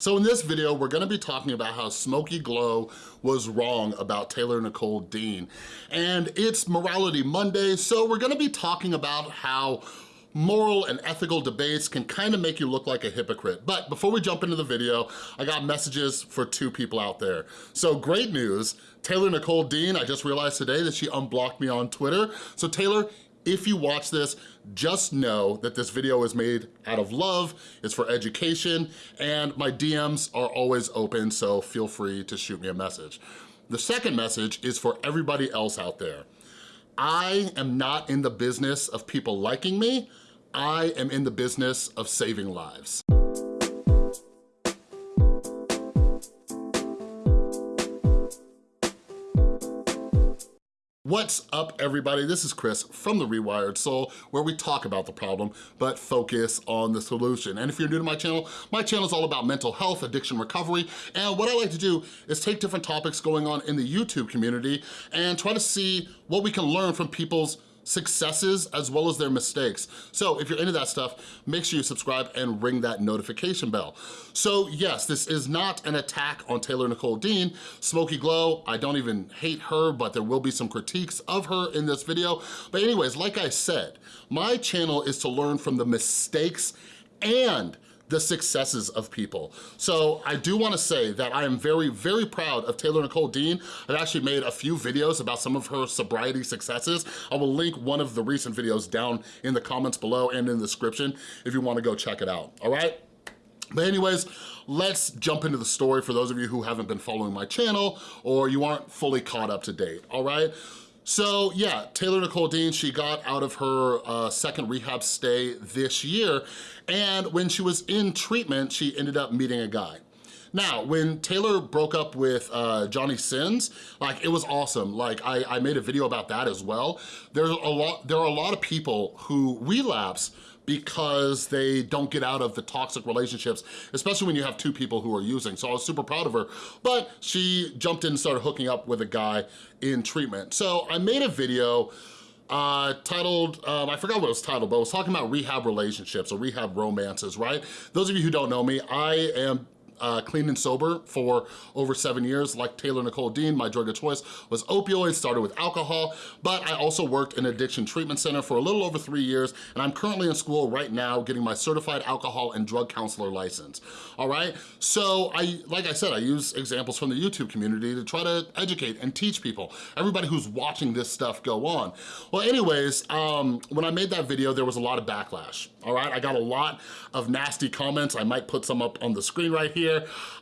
So in this video, we're gonna be talking about how Smokey Glow was wrong about Taylor Nicole Dean. And it's Morality Monday, so we're gonna be talking about how moral and ethical debates can kind of make you look like a hypocrite. But before we jump into the video, I got messages for two people out there. So great news, Taylor Nicole Dean, I just realized today that she unblocked me on Twitter. So Taylor, if you watch this, just know that this video is made out of love, it's for education, and my DMs are always open, so feel free to shoot me a message. The second message is for everybody else out there. I am not in the business of people liking me, I am in the business of saving lives. What's up, everybody? This is Chris from The Rewired Soul, where we talk about the problem, but focus on the solution. And if you're new to my channel, my channel is all about mental health, addiction recovery, and what I like to do is take different topics going on in the YouTube community and try to see what we can learn from people's successes as well as their mistakes. So if you're into that stuff, make sure you subscribe and ring that notification bell. So yes, this is not an attack on Taylor Nicole Dean. Smokey Glow, I don't even hate her, but there will be some critiques of her in this video. But anyways, like I said, my channel is to learn from the mistakes and the successes of people. So I do wanna say that I am very, very proud of Taylor Nicole Dean. I've actually made a few videos about some of her sobriety successes. I will link one of the recent videos down in the comments below and in the description if you wanna go check it out, all right? But anyways, let's jump into the story for those of you who haven't been following my channel or you aren't fully caught up to date, all right? So yeah, Taylor Nicole Dean, she got out of her uh, second rehab stay this year, and when she was in treatment, she ended up meeting a guy. Now, when Taylor broke up with uh, Johnny Sins, like it was awesome. Like I, I made a video about that as well. There's a lot, there are a lot of people who relapse because they don't get out of the toxic relationships, especially when you have two people who are using. So I was super proud of her, but she jumped in and started hooking up with a guy in treatment. So I made a video uh, titled, um, I forgot what it was titled, but I was talking about rehab relationships or rehab romances, right? Those of you who don't know me, I am uh, clean and sober for over seven years. Like Taylor Nicole Dean, my drug of choice was opioids, started with alcohol, but I also worked in addiction treatment center for a little over three years, and I'm currently in school right now getting my certified alcohol and drug counselor license, all right? So I, like I said, I use examples from the YouTube community to try to educate and teach people, everybody who's watching this stuff go on. Well, anyways, um, when I made that video, there was a lot of backlash, all right? I got a lot of nasty comments. I might put some up on the screen right here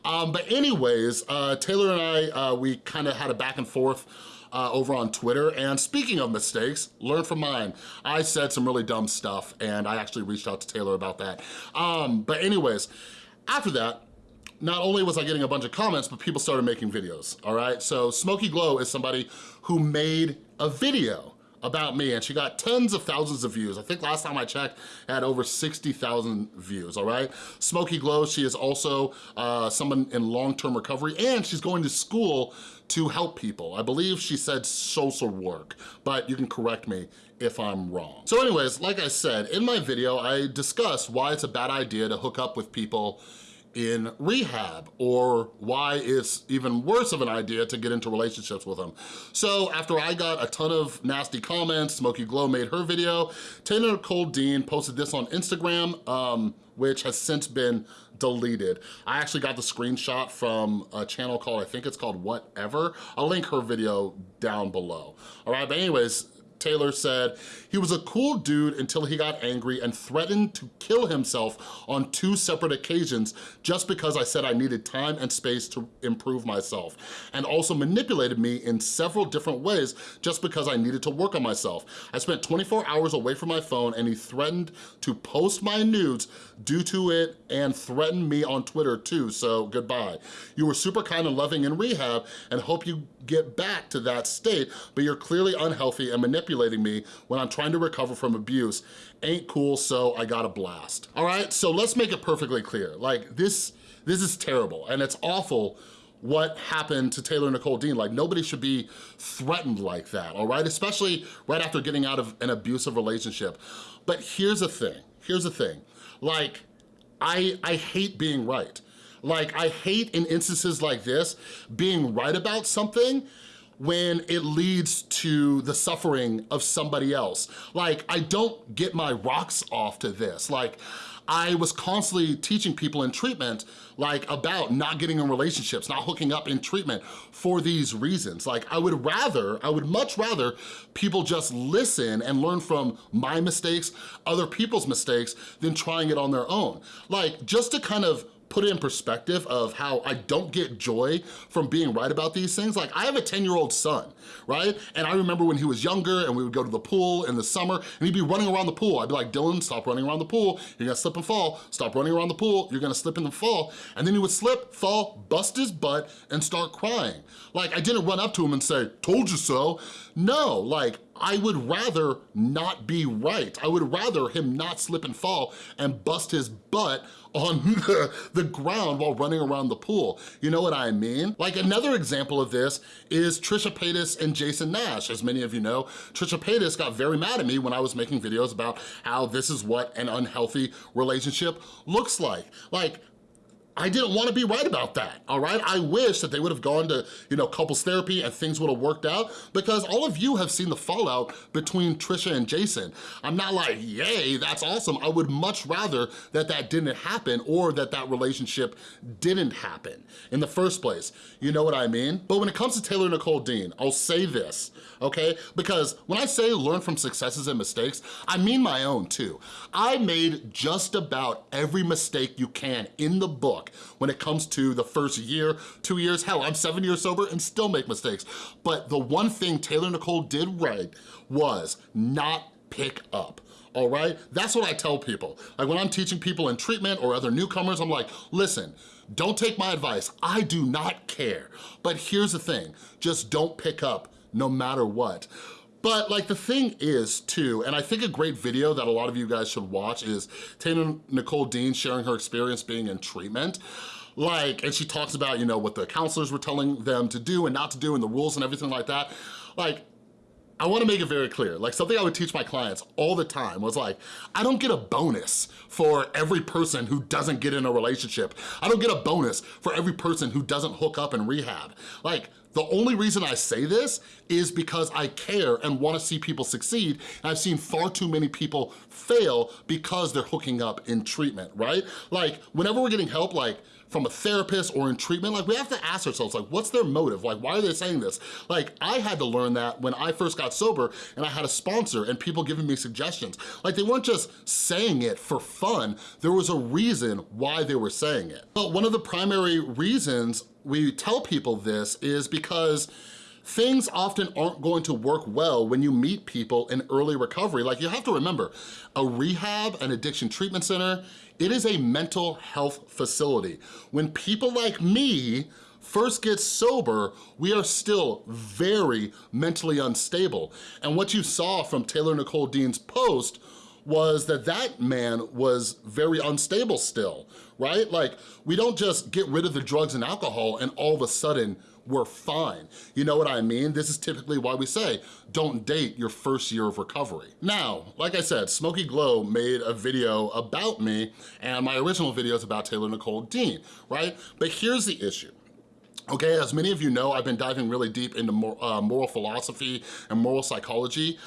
Um, but anyways, uh, Taylor and I, uh, we kind of had a back and forth uh, over on Twitter. And speaking of mistakes, learn from mine. I said some really dumb stuff and I actually reached out to Taylor about that. Um, but anyways, after that, not only was I getting a bunch of comments, but people started making videos, all right? So Smokey Glow is somebody who made a video about me and she got tens of thousands of views. I think last time I checked, had over 60,000 views, all right? Smokey Glow, she is also uh, someone in long-term recovery and she's going to school to help people. I believe she said social work, but you can correct me if I'm wrong. So anyways, like I said, in my video, I discussed why it's a bad idea to hook up with people in rehab or why it's even worse of an idea to get into relationships with them. So after I got a ton of nasty comments, Smokey Glow made her video, Taylor Nicole Dean posted this on Instagram, um, which has since been deleted. I actually got the screenshot from a channel called, I think it's called Whatever. I'll link her video down below. All right, but anyways, Taylor said, he was a cool dude until he got angry and threatened to kill himself on two separate occasions just because I said I needed time and space to improve myself and also manipulated me in several different ways just because I needed to work on myself. I spent 24 hours away from my phone and he threatened to post my nudes due to it and threatened me on Twitter too, so goodbye. You were super kind and loving in rehab and hope you get back to that state, but you're clearly unhealthy and manipulating me when I'm trying to recover from abuse. Ain't cool, so I got a blast. All right, so let's make it perfectly clear. Like this, this is terrible and it's awful what happened to Taylor Nicole Dean. Like nobody should be threatened like that, all right? Especially right after getting out of an abusive relationship. But here's the thing, here's the thing. Like, I, I hate being right. Like, I hate in instances like this, being right about something when it leads to the suffering of somebody else. Like, I don't get my rocks off to this. Like, I was constantly teaching people in treatment like about not getting in relationships, not hooking up in treatment for these reasons. Like I would rather, I would much rather people just listen and learn from my mistakes, other people's mistakes, than trying it on their own. Like just to kind of put it in perspective of how I don't get joy from being right about these things. Like I have a 10 year old son, right? And I remember when he was younger and we would go to the pool in the summer and he'd be running around the pool. I'd be like, Dylan, stop running around the pool. You're gonna slip and fall. Stop running around the pool. You're gonna slip and fall. And then he would slip, fall, bust his butt and start crying. Like I didn't run up to him and say, told you so. No, like I would rather not be right. I would rather him not slip and fall and bust his butt on the, the ground while running around the pool. You know what I mean? Like another example of this is Trisha Paytas and Jason Nash. As many of you know, Trisha Paytas got very mad at me when I was making videos about how this is what an unhealthy relationship looks like. Like, I didn't want to be right about that, all right? I wish that they would have gone to, you know, couples therapy and things would have worked out because all of you have seen the fallout between Trisha and Jason. I'm not like, yay, that's awesome. I would much rather that that didn't happen or that that relationship didn't happen in the first place. You know what I mean? But when it comes to Taylor Nicole Dean, I'll say this, okay? Because when I say learn from successes and mistakes, I mean my own too. I made just about every mistake you can in the book when it comes to the first year, two years. Hell, I'm seven years sober and still make mistakes. But the one thing Taylor Nicole did right was not pick up all right? That's what I tell people. Like when I'm teaching people in treatment or other newcomers, I'm like, listen, don't take my advice. I do not care. But here's the thing, just don't pick up no matter what. But like the thing is too, and I think a great video that a lot of you guys should watch is Taylor Nicole Dean sharing her experience being in treatment like, and she talks about, you know, what the counselors were telling them to do and not to do and the rules and everything like that. Like, I wanna make it very clear, like something I would teach my clients all the time was like, I don't get a bonus for every person who doesn't get in a relationship. I don't get a bonus for every person who doesn't hook up in rehab. Like, the only reason I say this is because I care and wanna see people succeed, and I've seen far too many people fail because they're hooking up in treatment, right? Like, whenever we're getting help, like, from a therapist or in treatment, like we have to ask ourselves, like, what's their motive? Like, why are they saying this? Like, I had to learn that when I first got sober and I had a sponsor and people giving me suggestions. Like, they weren't just saying it for fun. There was a reason why they were saying it. But one of the primary reasons we tell people this is because things often aren't going to work well when you meet people in early recovery. Like you have to remember, a rehab, an addiction treatment center, it is a mental health facility. When people like me first get sober, we are still very mentally unstable. And what you saw from Taylor Nicole Dean's post was that that man was very unstable still, right? Like, we don't just get rid of the drugs and alcohol and all of a sudden we're fine. You know what I mean? This is typically why we say, don't date your first year of recovery. Now, like I said, Smokey Glow made a video about me and my original video is about Taylor Nicole Dean, right? But here's the issue. Okay, as many of you know, I've been diving really deep into more, uh, moral philosophy and moral psychology.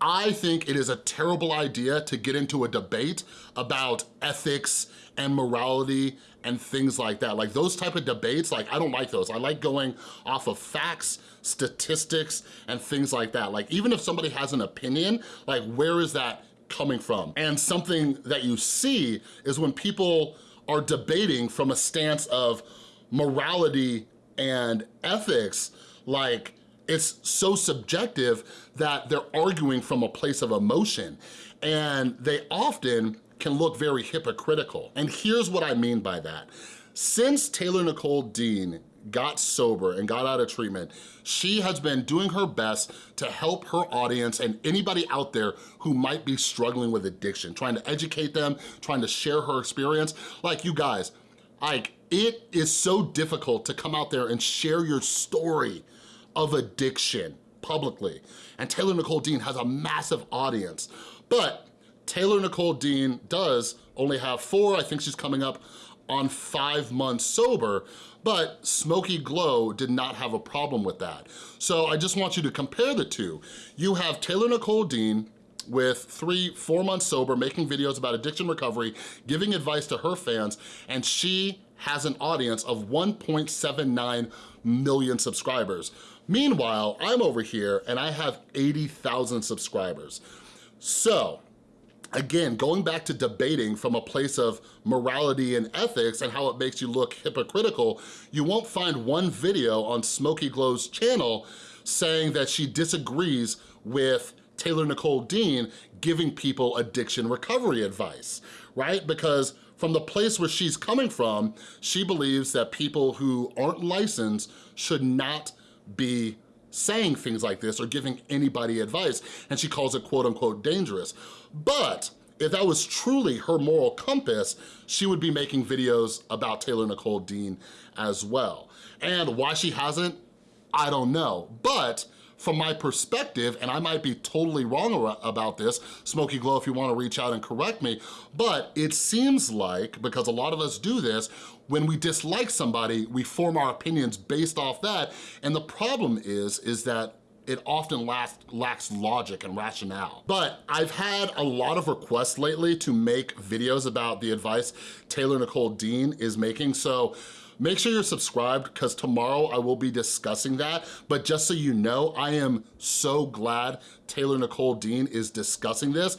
I think it is a terrible idea to get into a debate about ethics and morality and things like that. Like those type of debates, like I don't like those. I like going off of facts, statistics, and things like that. Like even if somebody has an opinion, like where is that coming from? And something that you see is when people are debating from a stance of morality and ethics, like it's so subjective that they're arguing from a place of emotion. And they often can look very hypocritical. And here's what I mean by that. Since Taylor Nicole Dean got sober and got out of treatment, she has been doing her best to help her audience and anybody out there who might be struggling with addiction, trying to educate them, trying to share her experience. Like you guys, like it is so difficult to come out there and share your story of addiction publicly. And Taylor Nicole Dean has a massive audience. But Taylor Nicole Dean does only have four, I think she's coming up on five months sober, but Smokey Glow did not have a problem with that. So I just want you to compare the two. You have Taylor Nicole Dean, with three, four months sober, making videos about addiction recovery, giving advice to her fans, and she has an audience of 1.79 million subscribers. Meanwhile, I'm over here and I have 80,000 subscribers. So, again, going back to debating from a place of morality and ethics and how it makes you look hypocritical, you won't find one video on Smokey Glow's channel saying that she disagrees with Taylor Nicole Dean giving people addiction recovery advice, right? Because from the place where she's coming from, she believes that people who aren't licensed should not be saying things like this or giving anybody advice, and she calls it quote unquote dangerous. But if that was truly her moral compass, she would be making videos about Taylor Nicole Dean as well. And why she hasn't, I don't know. But from my perspective, and I might be totally wrong about this, Smokey Glow if you wanna reach out and correct me, but it seems like, because a lot of us do this, when we dislike somebody, we form our opinions based off that, and the problem is, is that it often lacks, lacks logic and rationale. But I've had a lot of requests lately to make videos about the advice Taylor Nicole Dean is making, so Make sure you're subscribed because tomorrow I will be discussing that. But just so you know, I am so glad Taylor Nicole Dean is discussing this.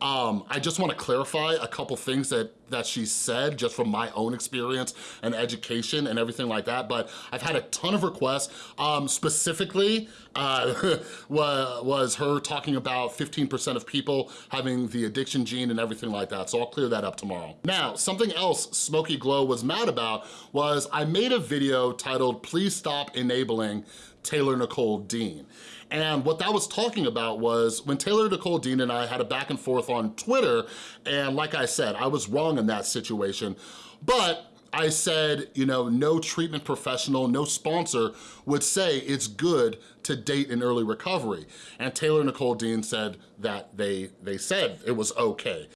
Um, I just wanna clarify a couple things that, that she said just from my own experience and education and everything like that, but I've had a ton of requests. Um, specifically, uh, was her talking about 15% of people having the addiction gene and everything like that, so I'll clear that up tomorrow. Now, something else Smokey Glow was mad about was I made a video titled, Please Stop Enabling Taylor Nicole Dean. And what that was talking about was when Taylor Nicole Dean and I had a back and forth on Twitter, and like I said, I was wrong in that situation, but I said, you know, no treatment professional, no sponsor would say it's good to date in early recovery. And Taylor Nicole Dean said that they, they said it was okay.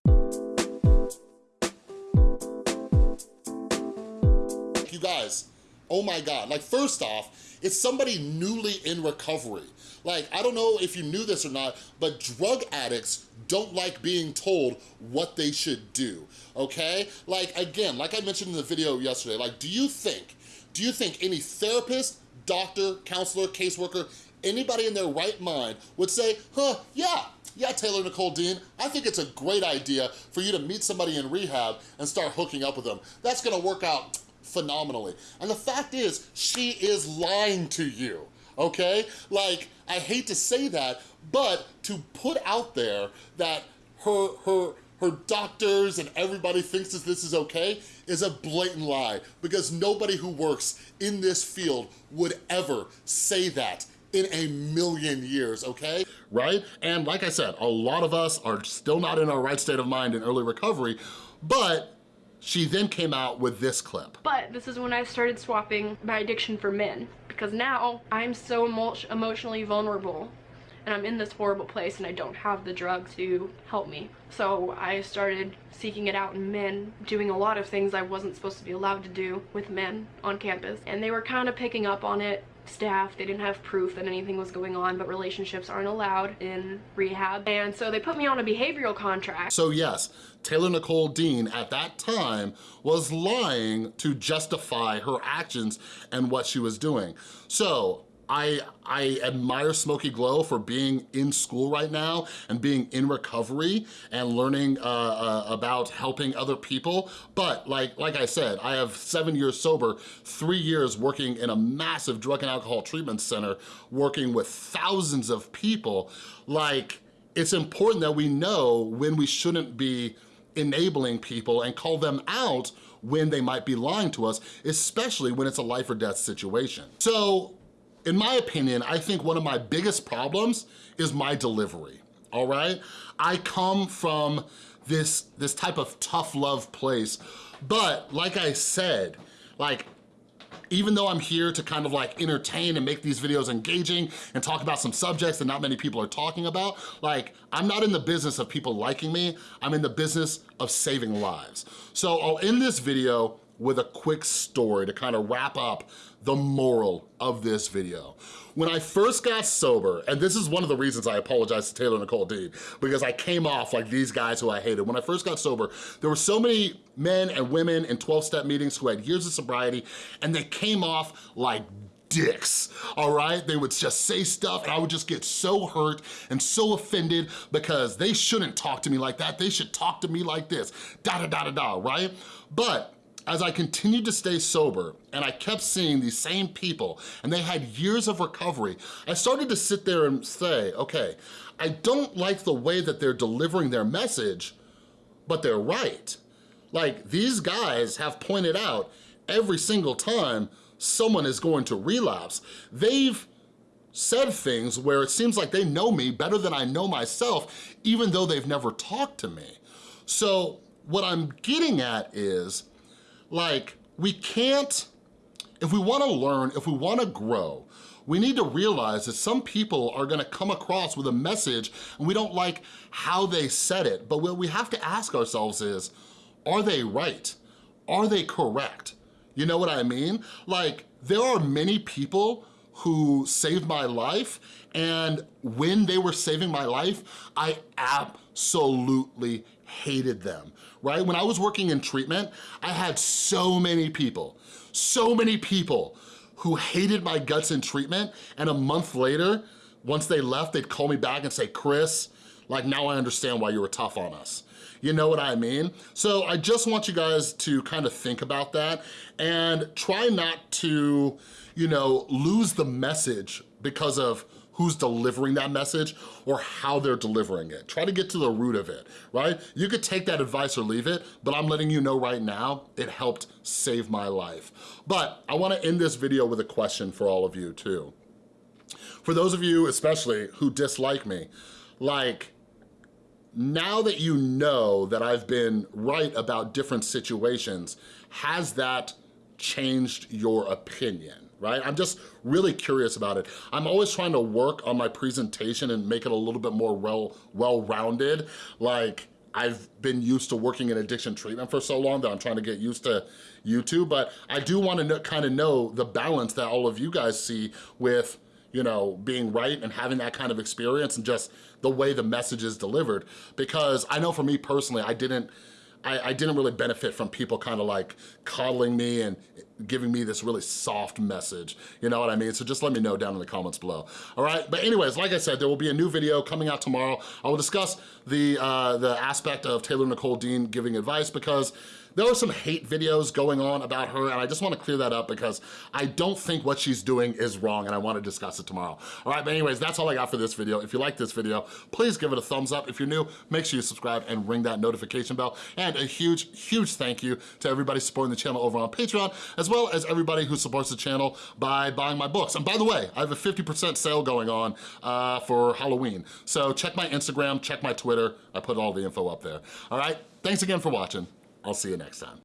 You guys, oh my God, like first off, it's somebody newly in recovery. Like, I don't know if you knew this or not, but drug addicts don't like being told what they should do, okay? Like, again, like I mentioned in the video yesterday, like, do you think, do you think any therapist, doctor, counselor, caseworker, anybody in their right mind would say, huh, yeah, yeah, Taylor Nicole Dean, I think it's a great idea for you to meet somebody in rehab and start hooking up with them. That's gonna work out phenomenally. And the fact is, she is lying to you, okay? Like, I hate to say that, but to put out there that her, her, her doctors and everybody thinks that this is okay is a blatant lie because nobody who works in this field would ever say that in a million years, okay? Right? And like I said, a lot of us are still not in our right state of mind in early recovery, but she then came out with this clip. But this is when I started swapping my addiction for men because now I'm so emo emotionally vulnerable and I'm in this horrible place and I don't have the drug to help me. So I started seeking it out in men, doing a lot of things I wasn't supposed to be allowed to do with men on campus. And they were kind of picking up on it staff. They didn't have proof that anything was going on, but relationships aren't allowed in rehab. And so they put me on a behavioral contract. So yes, Taylor Nicole Dean at that time was lying to justify her actions and what she was doing. So I, I admire Smokey Glow for being in school right now and being in recovery and learning uh, uh, about helping other people. But like, like I said, I have seven years sober, three years working in a massive drug and alcohol treatment center, working with thousands of people. Like, it's important that we know when we shouldn't be enabling people and call them out when they might be lying to us, especially when it's a life or death situation. So in my opinion, I think one of my biggest problems is my delivery, all right? I come from this, this type of tough love place, but like I said, like even though I'm here to kind of like entertain and make these videos engaging and talk about some subjects that not many people are talking about, like I'm not in the business of people liking me, I'm in the business of saving lives. So oh, I'll end this video with a quick story to kind of wrap up the moral of this video. When I first got sober, and this is one of the reasons I apologize to Taylor Nicole Dean, because I came off like these guys who I hated. When I first got sober, there were so many men and women in 12-step meetings who had years of sobriety, and they came off like dicks, all right? They would just say stuff and I would just get so hurt and so offended because they shouldn't talk to me like that. They should talk to me like this, da da da da da, right? But as I continued to stay sober and I kept seeing these same people and they had years of recovery, I started to sit there and say, okay, I don't like the way that they're delivering their message, but they're right. Like these guys have pointed out every single time someone is going to relapse. They've said things where it seems like they know me better than I know myself, even though they've never talked to me. So what I'm getting at is, like, we can't, if we wanna learn, if we wanna grow, we need to realize that some people are gonna come across with a message and we don't like how they said it, but what we have to ask ourselves is, are they right? Are they correct? You know what I mean? Like, there are many people who saved my life and when they were saving my life, I absolutely hated them, right? When I was working in treatment, I had so many people, so many people who hated my guts in treatment and a month later, once they left, they'd call me back and say, Chris, like now I understand why you were tough on us. You know what I mean? So I just want you guys to kind of think about that and try not to, you know, lose the message because of who's delivering that message or how they're delivering it. Try to get to the root of it, right? You could take that advice or leave it, but I'm letting you know right now, it helped save my life. But I wanna end this video with a question for all of you too. For those of you especially who dislike me, like, now that you know that I've been right about different situations, has that changed your opinion? Right? I'm just really curious about it. I'm always trying to work on my presentation and make it a little bit more well, well-rounded. Like, I've been used to working in addiction treatment for so long that I'm trying to get used to YouTube, but I do wanna kind of know the balance that all of you guys see with you know, being right and having that kind of experience and just the way the message is delivered. Because I know for me personally, I didn't, I, I didn't really benefit from people kind of like coddling me and giving me this really soft message. You know what I mean? So just let me know down in the comments below. All right, but anyways, like I said, there will be a new video coming out tomorrow. I will discuss the, uh, the aspect of Taylor Nicole Dean giving advice because there are some hate videos going on about her and I just wanna clear that up because I don't think what she's doing is wrong and I wanna discuss it tomorrow. All right, but anyways, that's all I got for this video. If you like this video, please give it a thumbs up. If you're new, make sure you subscribe and ring that notification bell. And a huge, huge thank you to everybody supporting the channel over on Patreon, as well as everybody who supports the channel by buying my books. And by the way, I have a 50% sale going on uh, for Halloween. So check my Instagram, check my Twitter. I put all the info up there. All right, thanks again for watching. I'll see you next time.